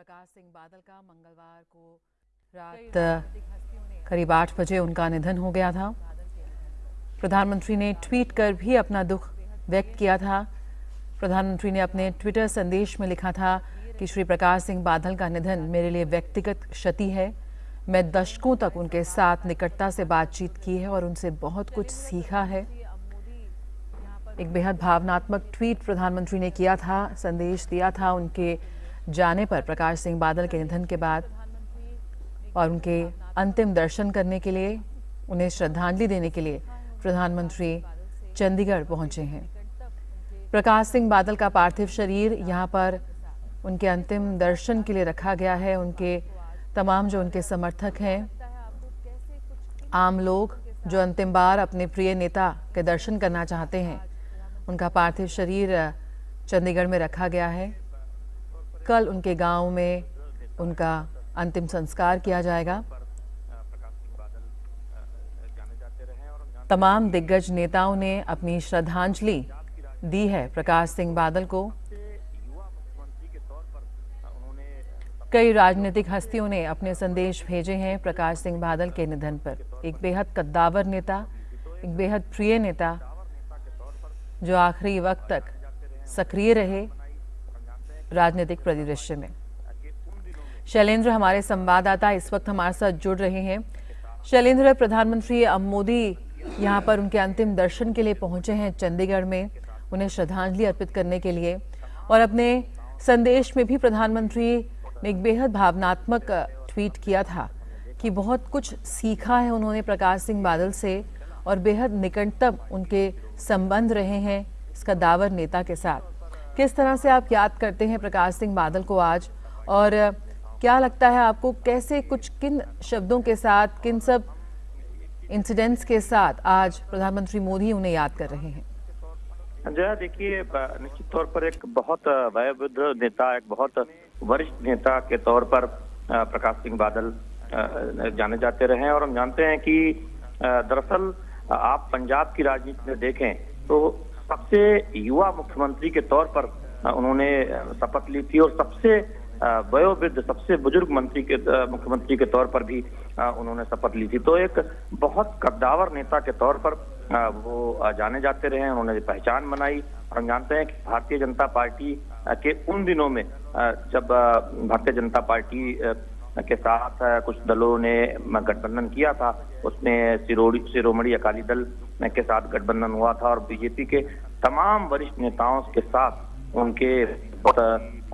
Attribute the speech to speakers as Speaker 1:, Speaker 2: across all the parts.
Speaker 1: प्रकाश सिंह बादल का मंगलवार को रात करीब आठ बजे उनका निधन हो गया था। प्रधानमंत्री ने ट्वीट कर भी अपना दुख व्यक्त किया था। प्रधानमंत्री ने अपने ट्विटर संदेश में लिखा था कि श्री प्रकाश सिंह बादल का निधन मेरे लिए व्यक्तिगत क्षति है। मैं दशकों तक उनके साथ निकटता से बातचीत की है और उनसे बहुत कुछ सीखा है। एक बेहद भावनात्मक ट्वीट प्रधानमंत्री ने किया था संदेश दिया था उनके जाने पर प्रकाश सिंह बादल के निधन के बाद और उनके अंतिम दर्शन करने के लिए, उन्हें श्रद्धांजलि देने के लिए प्रधानमंत्री चंडीगढ़ पहुँचे हैं। प्रकाश सिंह बादल का पार्थिव शरीर यहाँ पर उनके अंतिम दर्शन के लिए रखा गया है। उनके तमाम जो उनके समर्थक हैं, आम लोग जो अंतिम बार अपने प्रिय नेता के दर्शन करना चाहते हैं, उनका पार्थिव शरीर चंडीगढ़ में रखा गया है। कल उनके गाँव में उनका अंतिम संस्कार किया जाएगा। तमाम दिग्गज नेताओं ने अपनी श्रद्धांजलि दी है। प्रकाश सिंह बादल को। कई राजनीतिक हस्तियों ने अपने संदेश भेजे हैं प्रकाश सिंह बादल के निधन पर। एक बेहद कद्दावर नेता, एक बेहद प्रिय नेता, जो आखिरी वक्त तक सक्रिय रहे। राजनीतिक परिदृश्य में। शैलेंद्र, हमारे संवाददाता इस वक्त हमारे साथ जुड़ रहे हैं। शैलेंद्र, प्रधानमंत्री मोदी यहाँ पर उनके अंतिम दर्शन के लिए पहुँचे हैं चंडीगढ़ में, उन्हें श्रद्धांजलि अर्पित करने के लिए। और अपने संदेश में भी प्रधानमंत्री ने एक बेहद भावनात्मक ट्वीट किया था कि बहुत कुछ सीखा है उन्होंने प्रकाश सिंह बादल से और बेहद निकटतम उनके संबंध रहे हैं इसका दावर नेता के साथ। किस तरह से आप याद करते हैं प्रकाश सिंह बादल को आज? और क्या लगता है आपको कैसे कुछ, किन शब्दों के साथ, किन सब इंसिडेंट्स के साथ आज प्रधानमंत्री मोदी उन्हें याद कर रहे हैं?
Speaker 2: जया देखिए निश्चित तौर पर एक बहुत वयोवृद्ध नेता, एक बहुत वरिष्ठ नेता के तौर पर प्रकाश सिंह बादल जाने जाते रहे और हम जानते हैं कि दरअसल आप पंजाब की राजनीति में देखें तो सबसे युवा मुख्यमंत्री के तौर पर उन्होंने शपथ ली थी और सबसे वयोवृद्ध, सबसे बुज़ुर्ग मंत्री के मुख्यमंत्री के तौर पर भी उन्होंने शपथ ली थी। तो एक बहुत कद्दावर नेता के तौर पर वो जाने जाते रहे उन्होंने पहचान बनाई और हम जानते हैं कि भारतीय जनता पार्टी के उन दिनों में जब भारतीय जनता पार्टी के साथ कुछ दलों ने गठबंधन किया था। उसमें सिरोड़ी अकाली दल के साथ गठबंधन हुआ था और बीजेपी के तमाम वरिष्ठ नेताओं के साथ उनके बहुत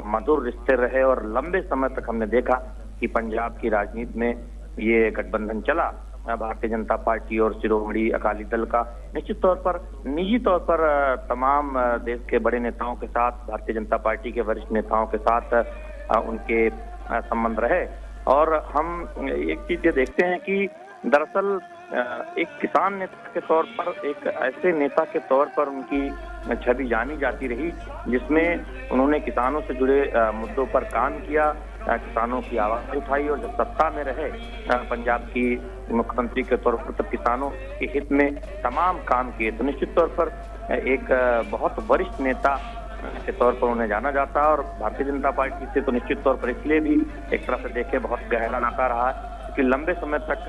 Speaker 2: मधुर रिश्ते रहे और लंबे समय तक हमने देखा कि पंजाब की राजनीति में ये गठबंधन चला। भारतीय जनता पार्टी और शिरोमणि अकाली दल का निश्चित तौर पर, निजी तौर पर तमाम देश के बड़े नेताओं के साथ, भारतीय जनता पार्टी के वरिष्ठ नेताओं के साथ उनके संबंध रहे। और हम एक चीज़ ये देखते हैं कि दरअसल एक किसान नेता के तौर पर, एक ऐसे नेता के तौर पर उनकी छवि जानी जाती रही, जिसमें उन्होंने किसानों से जुड़े मुद्दों पर काम किया किसानों की आवाज़ उठाई और जब सत्ता में रहे पंजाब की मुख्यमंत्री के तौर पर, तब किसानों के हित में तमाम काम किए। तो निश्चित तौर पर एक बहुत वरिष्ठ नेता के तौर पर उन्हें जाना जाता है और भारतीय जनता पार्टी से तो निश्चित तौर पर इसलिए भी एक तरह से देखे बहुत गहरा नाता रहा क्योंकि लंबे समय तक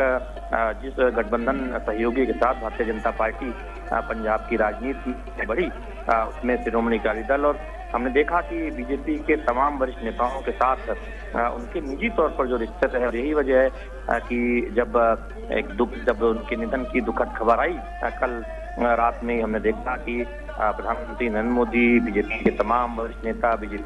Speaker 2: जिस गठबंधन सहयोगी के साथ भारतीय जनता पार्टी पंजाब की राजनीति बढ़ी उसमें श्रोमणी अकाली दल और हमने देखा कि बीजेपी के तमाम वरिष्ठ नेताओं के साथ उनके निजी तौर पर जो रिश्ते थे और यही वजह है कि जब एक दुख, जब उनके निधन की दुखद खबर आई कल रात में हमने देखा कि प्रधानमंत्री नरेंद्र मोदी, बीजेपी के तमाम वरिष्ठ नेता, बीजेपी